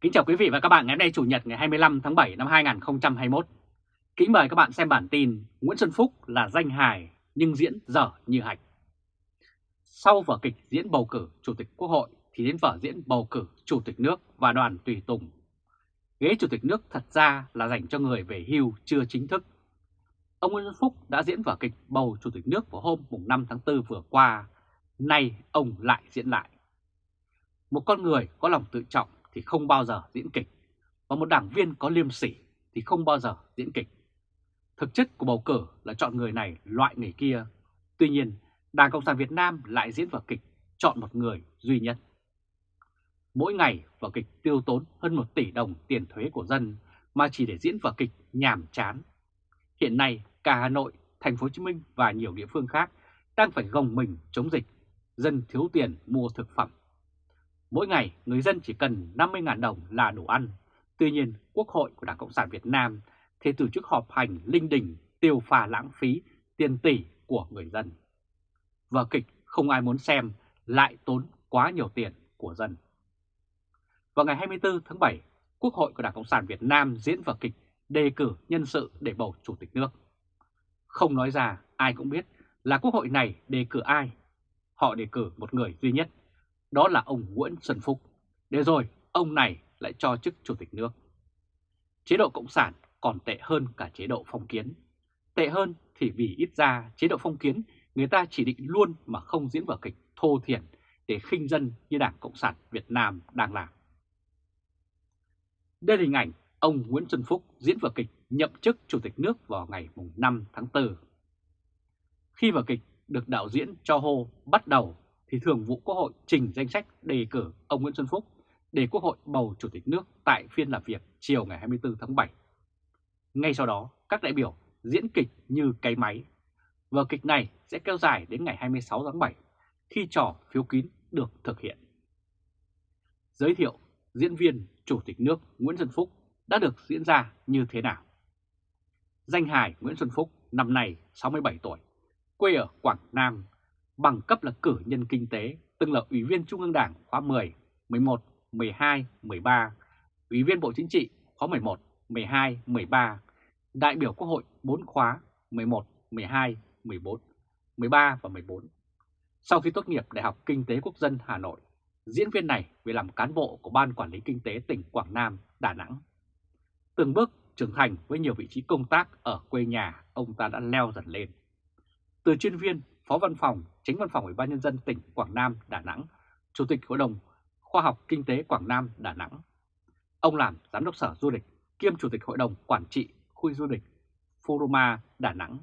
Kính chào quý vị và các bạn ngày hôm nay, Chủ nhật ngày 25 tháng 7 năm 2021. Kính mời các bạn xem bản tin Nguyễn Xuân Phúc là danh hài nhưng diễn dở như hạch. Sau vở kịch diễn bầu cử Chủ tịch Quốc hội thì đến vở diễn bầu cử Chủ tịch nước và đoàn tùy tùng. Ghế Chủ tịch nước thật ra là dành cho người về hưu chưa chính thức. Ông Nguyễn Xuân Phúc đã diễn vở kịch bầu Chủ tịch nước vào hôm 5 tháng 4 vừa qua. Nay ông lại diễn lại. Một con người có lòng tự trọng thì không bao giờ diễn kịch, và một đảng viên có liêm sỉ thì không bao giờ diễn kịch. Thực chất của bầu cử là chọn người này loại người kia. Tuy nhiên, Đảng Cộng sản Việt Nam lại diễn vở kịch chọn một người duy nhất. Mỗi ngày vở kịch tiêu tốn hơn 1 tỷ đồng tiền thuế của dân mà chỉ để diễn vở kịch nhàm chán. Hiện nay cả Hà Nội, Thành phố Hồ Chí Minh và nhiều địa phương khác đang phải gồng mình chống dịch, dân thiếu tiền mua thực phẩm. Mỗi ngày người dân chỉ cần 50.000 đồng là đủ ăn. Tuy nhiên, Quốc hội của Đảng Cộng sản Việt Nam thì tổ chức họp hành linh đình tiêu pha lãng phí tiền tỷ của người dân. Vở kịch không ai muốn xem lại tốn quá nhiều tiền của dân. Vào ngày 24 tháng 7, Quốc hội của Đảng Cộng sản Việt Nam diễn vở kịch đề cử nhân sự để bầu Chủ tịch nước. Không nói ra, ai cũng biết là Quốc hội này đề cử ai. Họ đề cử một người duy nhất đó là ông Nguyễn Xuân Phúc, để rồi ông này lại cho chức Chủ tịch nước. Chế độ Cộng sản còn tệ hơn cả chế độ phong kiến. Tệ hơn thì vì ít ra chế độ phong kiến người ta chỉ định luôn mà không diễn vở kịch thô thiển để khinh dân như Đảng Cộng sản Việt Nam đang làm. Đây là hình ảnh ông Nguyễn Xuân Phúc diễn vở kịch nhậm chức Chủ tịch nước vào ngày 5 tháng 4. Khi vở kịch được đạo diễn cho hô bắt đầu thì Thường vụ Quốc hội trình danh sách đề cử ông Nguyễn Xuân Phúc để Quốc hội bầu Chủ tịch nước tại phiên làm việc chiều ngày 24 tháng 7. Ngay sau đó, các đại biểu diễn kịch như cái máy. Vở kịch này sẽ kéo dài đến ngày 26 tháng 7 khi trò phiếu kín được thực hiện. Giới thiệu diễn viên Chủ tịch nước Nguyễn Xuân Phúc đã được diễn ra như thế nào? Danh hài Nguyễn Xuân Phúc năm nay 67 tuổi, quê ở Quảng Nam, bằng cấp là cử nhân kinh tế, từng là Ủy viên Trung ương Đảng khóa 10, 11, 12, 13, Ủy viên Bộ Chính trị khóa 11, 12, 13, đại biểu Quốc hội 4 khóa 11, 12, 14, 13 và 14. Sau khi tốt nghiệp Đại học Kinh tế Quốc dân Hà Nội, diễn viên này về làm cán bộ của Ban Quản lý Kinh tế tỉnh Quảng Nam, Đà Nẵng. Từng bước trưởng thành với nhiều vị trí công tác ở quê nhà, ông ta đã leo dần lên. Từ chuyên viên Phó Văn phòng, Chính Văn phòng Ủy ban Nhân dân tỉnh Quảng Nam, Đà Nẵng, Chủ tịch Hội đồng Khoa học Kinh tế Quảng Nam, Đà Nẵng. Ông làm Giám đốc Sở Du lịch, kiêm Chủ tịch Hội đồng Quản trị Khu du lịch Foroma, Đà Nẵng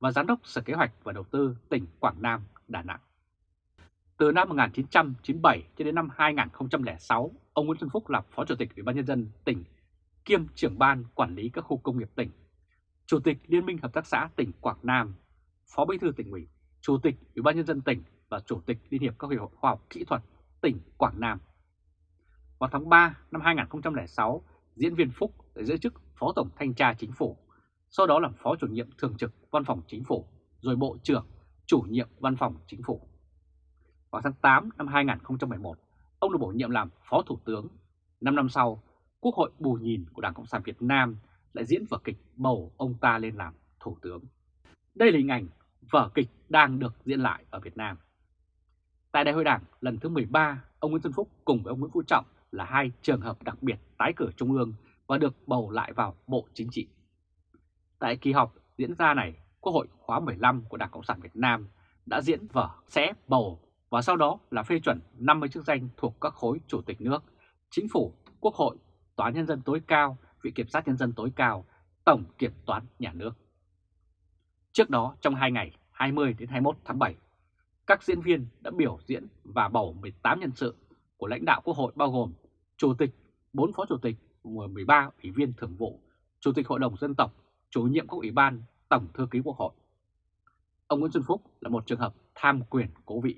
và Giám đốc Sở Kế hoạch và Đầu tư tỉnh Quảng Nam, Đà Nẵng. Từ năm 1997 cho đến năm 2006, ông Nguyễn Xuân Phúc là Phó Chủ tịch Ủy ban Nhân dân tỉnh, kiêm trưởng ban quản lý các khu công nghiệp tỉnh, Chủ tịch Liên minh Hợp tác xã tỉnh Quảng Nam, Phó Bí thư tỉnh ủy, Chủ tịch Ủy ban Nhân dân tỉnh và Chủ tịch Liên hiệp các hội khoa học kỹ thuật tỉnh Quảng Nam. Vào tháng 3 năm 2006, diễn viên Phúc đã giữ chức Phó Tổng Thanh tra Chính phủ, sau đó làm Phó chủ nhiệm thường trực Văn phòng Chính phủ, rồi Bộ trưởng, chủ nhiệm Văn phòng Chính phủ. Vào tháng 8 năm 2011, ông được bổ nhiệm làm Phó Thủ tướng. Năm năm sau, Quốc hội bù nhìn của Đảng Cộng sản Việt Nam lại diễn vở kịch bầu ông ta lên làm Thủ tướng. Đây là hình ảnh vở kịch đang được diễn lại ở Việt Nam. Tại Đại hội Đảng lần thứ 13, ông Nguyễn Xuân Phúc cùng với ông Nguyễn Phú Trọng là hai trường hợp đặc biệt tái cử Trung ương và được bầu lại vào Bộ Chính trị. Tại kỳ họp diễn ra này, Quốc hội khóa 15 của Đảng Cộng sản Việt Nam đã diễn vở sẽ bầu và sau đó là phê chuẩn 50 chức danh thuộc các khối chủ tịch nước, chính phủ, quốc hội, tòa nhân dân tối cao, Viện kiểm sát nhân dân tối cao, tổng kiểm toán nhà nước. Trước đó trong 2 ngày 20 đến 21 tháng 7, các diễn viên đã biểu diễn và bầu 18 nhân sự của lãnh đạo Quốc hội bao gồm Chủ tịch, 4 Phó Chủ tịch, 13 Ủy viên Thường vụ, Chủ tịch Hội đồng Dân tộc, Chủ nhiệm các Ủy ban, Tổng Thư ký Quốc hội. Ông Nguyễn Xuân Phúc là một trường hợp tham quyền cố vị.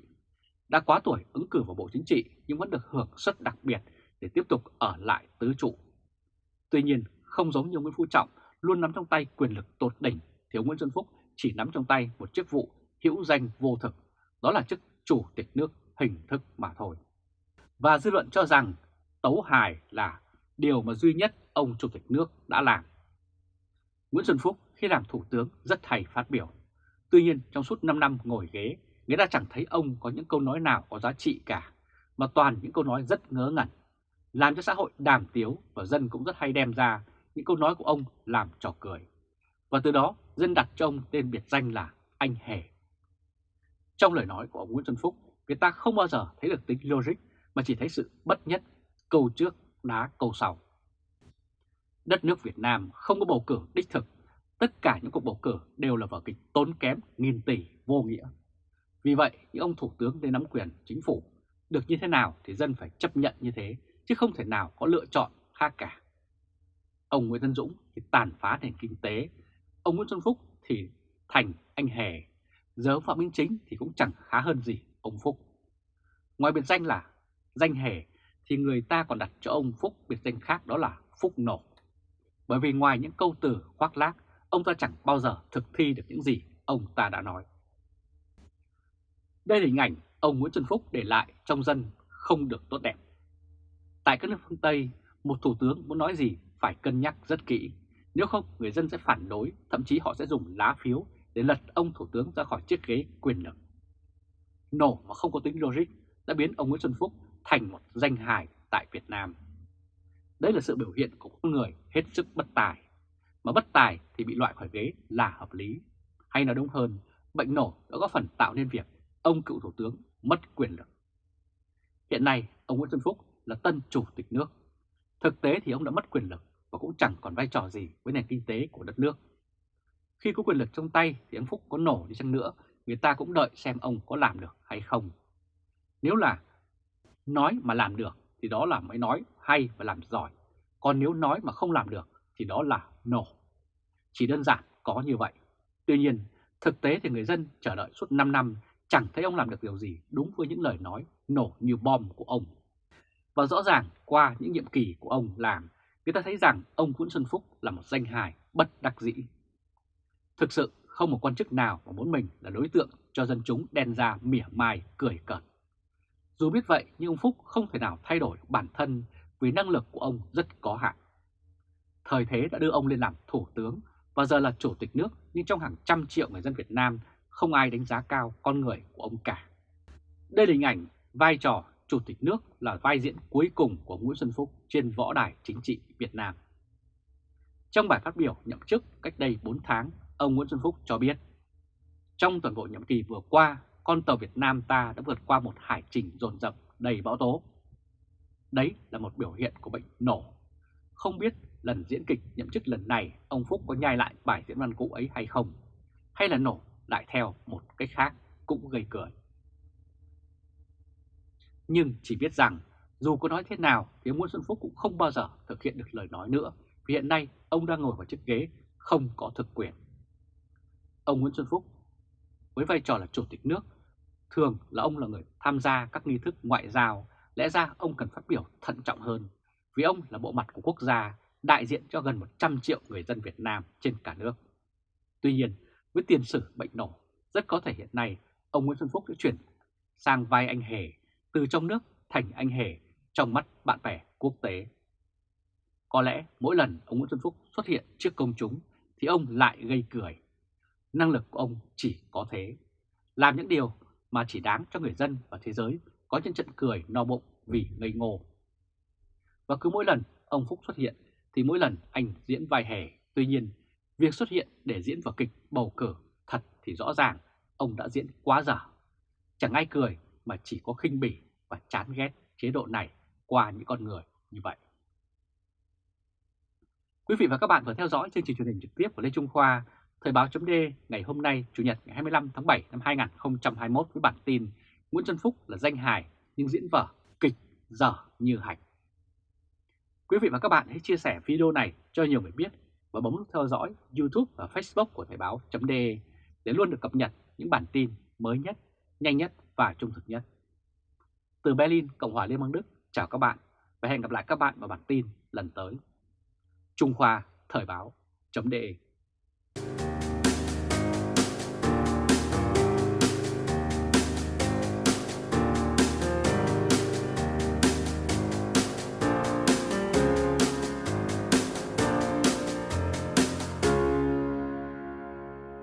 Đã quá tuổi ứng cử vào Bộ Chính trị nhưng vẫn được hưởng suất đặc biệt để tiếp tục ở lại tứ trụ. Tuy nhiên, không giống như Nguyễn Phú Trọng luôn nắm trong tay quyền lực tột đỉnh thì ông Nguyễn Xuân Phúc chỉ nắm trong tay một chức vụ hữu danh vô thực, đó là chức chủ tịch nước hình thức mà thôi. Và dư luận cho rằng Tấu Hài là điều mà duy nhất ông Chủ tịch nước đã làm. Nguyễn Xuân Phúc khi làm Thủ tướng rất hay phát biểu. Tuy nhiên trong suốt 5 năm ngồi ghế, người ta chẳng thấy ông có những câu nói nào có giá trị cả, mà toàn những câu nói rất ngớ ngẩn, làm cho xã hội đàm tiếu và dân cũng rất hay đem ra những câu nói của ông làm trò cười. Và từ đó dân đặt cho ông tên biệt danh là anh hề. Trong lời nói của ông Nguyễn Xuân Phúc, người ta không bao giờ thấy được tính logic mà chỉ thấy sự bất nhất, câu trước đá câu sau. Đất nước Việt Nam không có bầu cử đích thực, tất cả những cuộc bầu cử đều là vở kịch tốn kém nghìn tỷ vô nghĩa. Vì vậy, những ông thủ tướng đến nắm quyền chính phủ được như thế nào thì dân phải chấp nhận như thế, chứ không thể nào có lựa chọn khác cả. Ông Nguyễn Tân Dũng thì tàn phá nền kinh tế, ông Nguyễn Xuân Phúc thì thành anh hề, giờ Phạm Minh Chính thì cũng chẳng khá hơn gì ông Phúc. Ngoài biệt danh là danh hề thì người ta còn đặt cho ông Phúc biệt danh khác đó là Phúc Nổ. Bởi vì ngoài những câu từ khoác lác, ông ta chẳng bao giờ thực thi được những gì ông ta đã nói. Đây là hình ảnh ông Nguyễn Xuân Phúc để lại trong dân không được tốt đẹp. Tại các nước phương Tây, một thủ tướng muốn nói gì phải cân nhắc rất kỹ. Nếu không, người dân sẽ phản đối, thậm chí họ sẽ dùng lá phiếu để lật ông thủ tướng ra khỏi chiếc ghế quyền lực. Nổ mà không có tính logic đã biến ông Nguyễn Xuân Phúc thành một danh hài tại Việt Nam. Đấy là sự biểu hiện của con người hết sức bất tài. Mà bất tài thì bị loại khỏi ghế là hợp lý. Hay nói đúng hơn, bệnh nổ đã có phần tạo nên việc ông cựu thủ tướng mất quyền lực. Hiện nay, ông Nguyễn Xuân Phúc là tân chủ tịch nước. Thực tế thì ông đã mất quyền lực và cũng chẳng còn vai trò gì với nền kinh tế của đất nước. Khi có quyền lực trong tay thì ông Phúc có nổ đi chăng nữa, người ta cũng đợi xem ông có làm được hay không. Nếu là nói mà làm được thì đó là mới nói hay và làm giỏi. Còn nếu nói mà không làm được thì đó là nổ. Chỉ đơn giản có như vậy. Tuy nhiên, thực tế thì người dân chờ đợi suốt 5 năm chẳng thấy ông làm được điều gì đúng với những lời nói nổ như bom của ông. Và rõ ràng qua những nhiệm kỳ của ông làm, người ta thấy rằng ông Nguyễn Xuân Phúc là một danh hài bất đắc dĩ. Thực sự không một quan chức nào mà muốn mình là đối tượng cho dân chúng đen ra mỉa mai, cười cợt. Dù biết vậy, nhưng ông Phúc không thể nào thay đổi bản thân vì năng lực của ông rất có hạn. Thời thế đã đưa ông lên làm thủ tướng và giờ là chủ tịch nước, nhưng trong hàng trăm triệu người dân Việt Nam không ai đánh giá cao con người của ông cả. Đây là hình ảnh vai trò chủ tịch nước là vai diễn cuối cùng của Nguyễn Xuân Phúc trên võ đài chính trị Việt Nam. Trong bài phát biểu nhậm chức cách đây 4 tháng, ông Nguyễn Xuân Phúc cho biết, trong toàn bộ nhiệm kỳ vừa qua, con tàu Việt Nam ta đã vượt qua một hải trình dồn dập đầy bão tố. Đấy là một biểu hiện của bệnh nổ. Không biết lần diễn kịch nhậm chức lần này ông Phúc có nhai lại bài diễn văn cũ ấy hay không? Hay là nổ lại theo một cách khác cũng gây cười. Nhưng chỉ biết rằng dù có nói thế nào thì Nguyễn Xuân Phúc cũng không bao giờ thực hiện được lời nói nữa vì hiện nay ông đang ngồi vào chiếc ghế không có thực quyền. Ông Nguyễn Xuân Phúc với vai trò là chủ tịch nước thường là ông là người tham gia các nghi thức ngoại giao lẽ ra ông cần phát biểu thận trọng hơn vì ông là bộ mặt của quốc gia đại diện cho gần 100 triệu người dân Việt Nam trên cả nước. Tuy nhiên, với tiền sử bệnh nổ, rất có thể hiện nay ông Nguyễn Xuân Phúc sẽ chuyển sang vai anh hề, từ trong nước thành anh hề trong mắt bạn bè quốc tế. Có lẽ mỗi lần ông Nguyễn Xuân Phúc xuất hiện trước công chúng thì ông lại gây cười. Năng lực của ông chỉ có thế, làm những điều mà chỉ đáng cho người dân và thế giới có những trận cười no bụng vì ngây ngô. Và cứ mỗi lần ông Phúc xuất hiện thì mỗi lần anh diễn vai hề, tuy nhiên Việc xuất hiện để diễn vào kịch bầu cử thật thì rõ ràng ông đã diễn quá giả Chẳng ai cười mà chỉ có khinh bỉ và chán ghét chế độ này qua những con người như vậy. Quý vị và các bạn vừa theo dõi chương trình truyền hình trực tiếp của Lê Trung Khoa, Thời báo chấm ngày hôm nay Chủ nhật ngày 25 tháng 7 năm 2021 với bản tin Nguyễn Xuân Phúc là danh hài nhưng diễn vở kịch dở như hành. Quý vị và các bạn hãy chia sẻ video này cho nhiều người biết và bấm nút theo dõi YouTube và Facebook của Thời báo chấm để luôn được cập nhật những bản tin mới nhất, nhanh nhất và trung thực nhất. Từ Berlin, Cộng hòa Liên bang Đức, chào các bạn và hẹn gặp lại các bạn vào bản tin lần tới. Trung Khoa Thời báo.de